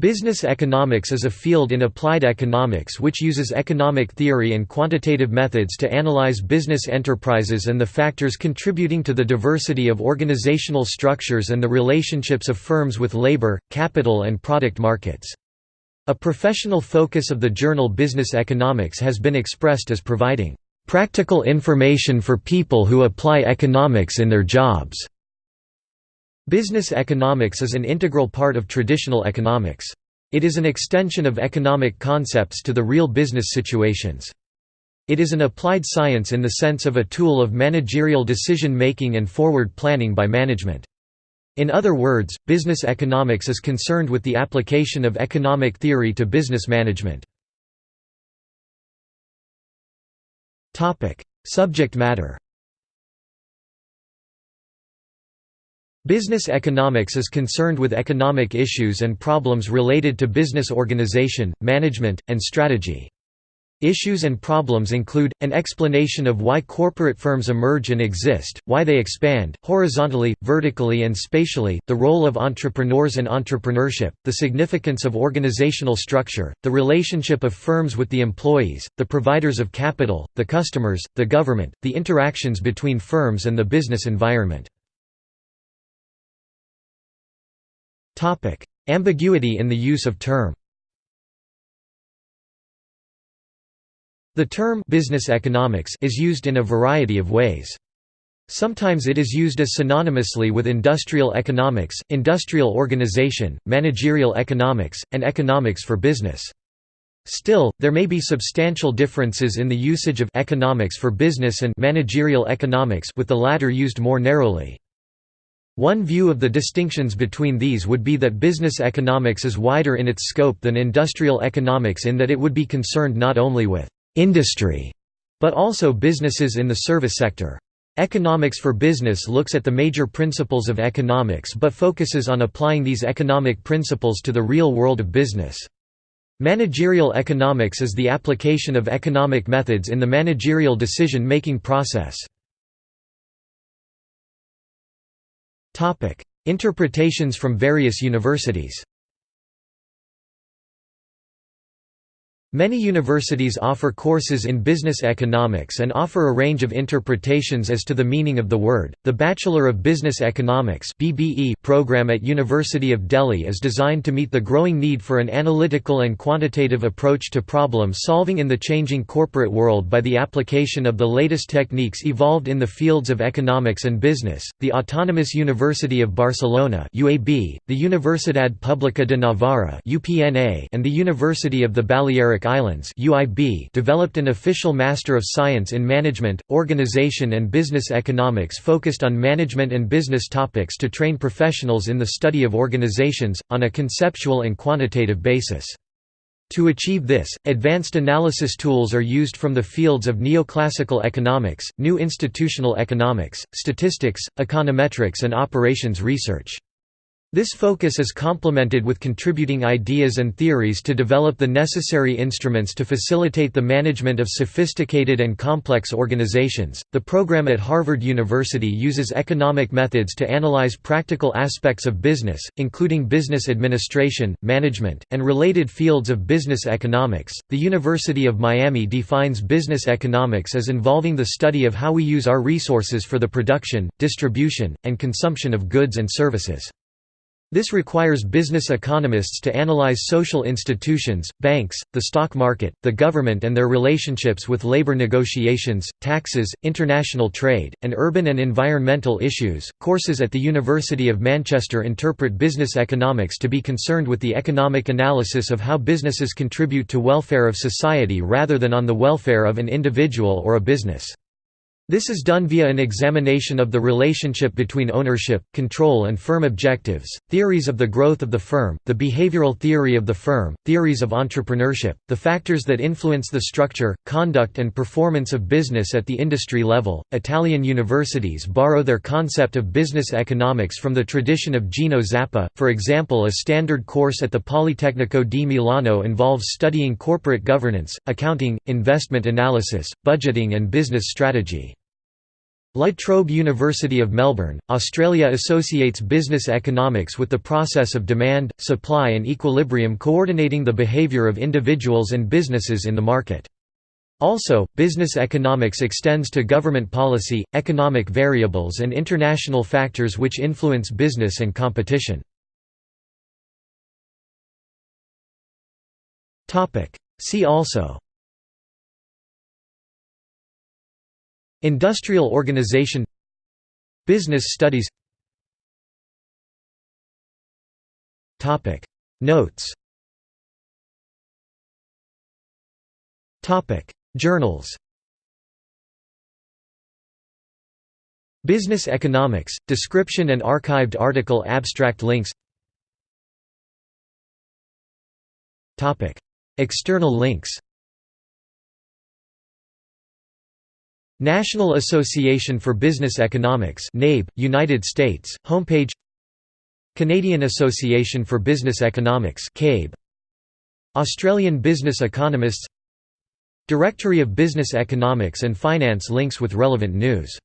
Business economics is a field in applied economics which uses economic theory and quantitative methods to analyze business enterprises and the factors contributing to the diversity of organizational structures and the relationships of firms with labor, capital and product markets. A professional focus of the journal Business Economics has been expressed as providing practical information for people who apply economics in their jobs. Business economics is an integral part of traditional economics. It is an extension of economic concepts to the real business situations. It is an applied science in the sense of a tool of managerial decision-making and forward planning by management. In other words, business economics is concerned with the application of economic theory to business management. Subject matter Business economics is concerned with economic issues and problems related to business organization, management, and strategy. Issues and problems include, an explanation of why corporate firms emerge and exist, why they expand, horizontally, vertically and spatially, the role of entrepreneurs and entrepreneurship, the significance of organizational structure, the relationship of firms with the employees, the providers of capital, the customers, the government, the interactions between firms and the business environment. Topic: Ambiguity in the use of term. The term business economics is used in a variety of ways. Sometimes it is used as synonymously with industrial economics, industrial organization, managerial economics, and economics for business. Still, there may be substantial differences in the usage of economics for business and managerial economics with the latter used more narrowly. One view of the distinctions between these would be that business economics is wider in its scope than industrial economics in that it would be concerned not only with «industry» but also businesses in the service sector. Economics for Business looks at the major principles of economics but focuses on applying these economic principles to the real world of business. Managerial economics is the application of economic methods in the managerial decision-making process. Interpretations from various universities Many universities offer courses in business economics and offer a range of interpretations as to the meaning of the word. The Bachelor of Business Economics (BBE) program at University of Delhi is designed to meet the growing need for an analytical and quantitative approach to problem solving in the changing corporate world by the application of the latest techniques evolved in the fields of economics and business. The Autonomous University of Barcelona (UAB), the Universidad Pública de Navarra (UPNA), and the University of the Balearic Islands UIB developed an official Master of Science in Management, Organization and Business Economics focused on management and business topics to train professionals in the study of organizations, on a conceptual and quantitative basis. To achieve this, advanced analysis tools are used from the fields of neoclassical economics, new institutional economics, statistics, econometrics and operations research. This focus is complemented with contributing ideas and theories to develop the necessary instruments to facilitate the management of sophisticated and complex organizations. The program at Harvard University uses economic methods to analyze practical aspects of business, including business administration, management, and related fields of business economics. The University of Miami defines business economics as involving the study of how we use our resources for the production, distribution, and consumption of goods and services. This requires business economists to analyze social institutions, banks, the stock market, the government and their relationships with labor negotiations, taxes, international trade, and urban and environmental issues. Courses at the University of Manchester interpret business economics to be concerned with the economic analysis of how businesses contribute to welfare of society rather than on the welfare of an individual or a business. This is done via an examination of the relationship between ownership, control and firm objectives, theories of the growth of the firm, the behavioral theory of the firm, theories of entrepreneurship, the factors that influence the structure, conduct and performance of business at the industry level. Italian universities borrow their concept of business economics from the tradition of Gino Zappa. For example, a standard course at the Politecnico di Milano involves studying corporate governance, accounting, investment analysis, budgeting and business strategy. La Trobe University of Melbourne, Australia associates business economics with the process of demand, supply and equilibrium coordinating the behaviour of individuals and businesses in the market. Also, business economics extends to government policy, economic variables and international factors which influence business and competition. See also Industrial organization Business studies. Notes. Journals. Business Economics, description and archived article abstract links. External links National Association for Business Economics NABE, United States, homepage Canadian Association for Business Economics CABE, Australian Business Economists Directory of Business Economics and Finance links with relevant news